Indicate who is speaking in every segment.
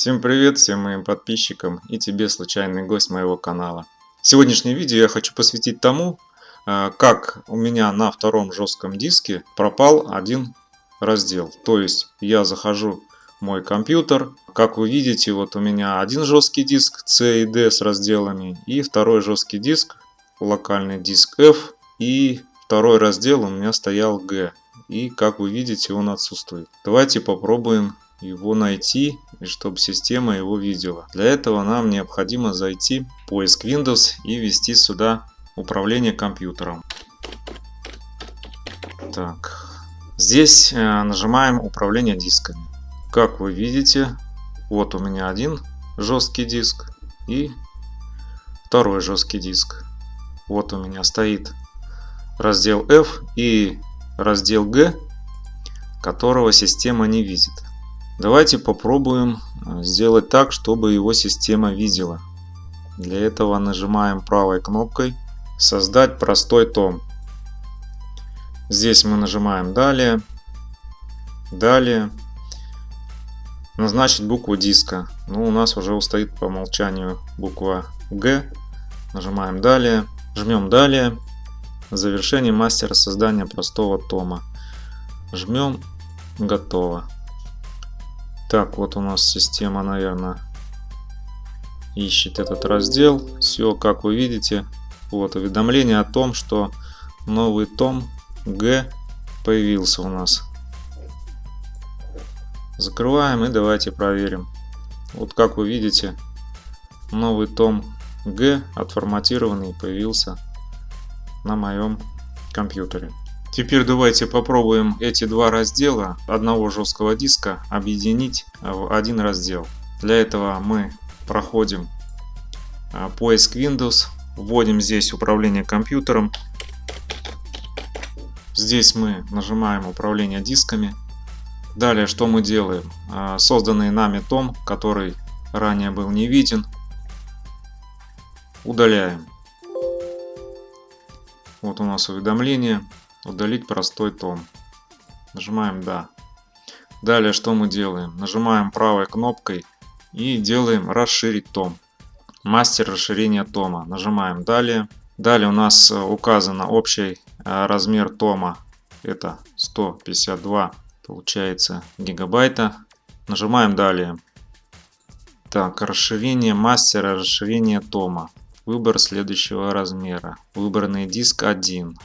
Speaker 1: Всем привет всем моим подписчикам и тебе, случайный гость моего канала. Сегодняшнее видео я хочу посвятить тому, э, как у меня на втором жестком диске пропал один раздел. То есть я захожу в мой компьютер, как вы видите, вот у меня один жесткий диск C и D с разделами и второй жесткий диск, локальный диск F и второй раздел у меня стоял G. И как вы видите он отсутствует. Давайте попробуем его найти и чтобы система его видела. Для этого нам необходимо зайти в поиск Windows и ввести сюда управление компьютером. Так, здесь э, нажимаем управление дисками. Как вы видите, вот у меня один жесткий диск и второй жесткий диск. Вот у меня стоит раздел F и раздел G, которого система не видит. Давайте попробуем э, сделать так, чтобы его система видела. Для этого нажимаем правой кнопкой «Создать простой том». Здесь мы нажимаем «Далее», «Далее», «Назначить букву диска». Ну, у нас уже стоит по умолчанию буква «Г». Нажимаем «Далее», жмем «Далее», завершение мастера создания простого тома. Жмем «Готово». Так, вот у нас система, наверное, ищет этот раздел. Все, как вы видите, вот уведомление о том, что новый том Г появился у нас. Закрываем и давайте проверим. Вот как вы видите, новый том Г отформатированный появился на моем компьютере. Теперь давайте попробуем эти два раздела одного жесткого диска объединить в один раздел. Для этого мы проходим а, поиск Windows, вводим здесь управление компьютером. Здесь мы нажимаем управление дисками. Далее что мы делаем? А, созданный нами том, который ранее был не виден, удаляем. Вот у нас уведомление. Удалить простой том. Нажимаем «Да». Далее что мы делаем? Нажимаем правой кнопкой и делаем «Расширить том». Мастер расширения тома. Нажимаем «Далее». Далее у нас э, указано общий э, размер тома. Это 152 получается гигабайта. Нажимаем «Далее». Так, расширение мастера, расширение тома. Выбор следующего размера. Выбранный диск 1.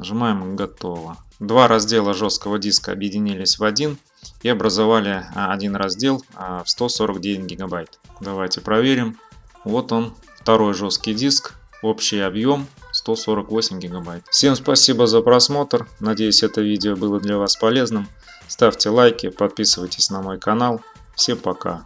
Speaker 1: Нажимаем «Готово». Два раздела жесткого диска объединились в один и образовали а, один раздел а, в 149 гигабайт. Давайте проверим. Вот он, второй жесткий диск, общий объем 148 гигабайт. Всем спасибо за просмотр. Надеюсь, это видео было для вас полезным. Ставьте лайки, подписывайтесь на мой канал. Всем пока.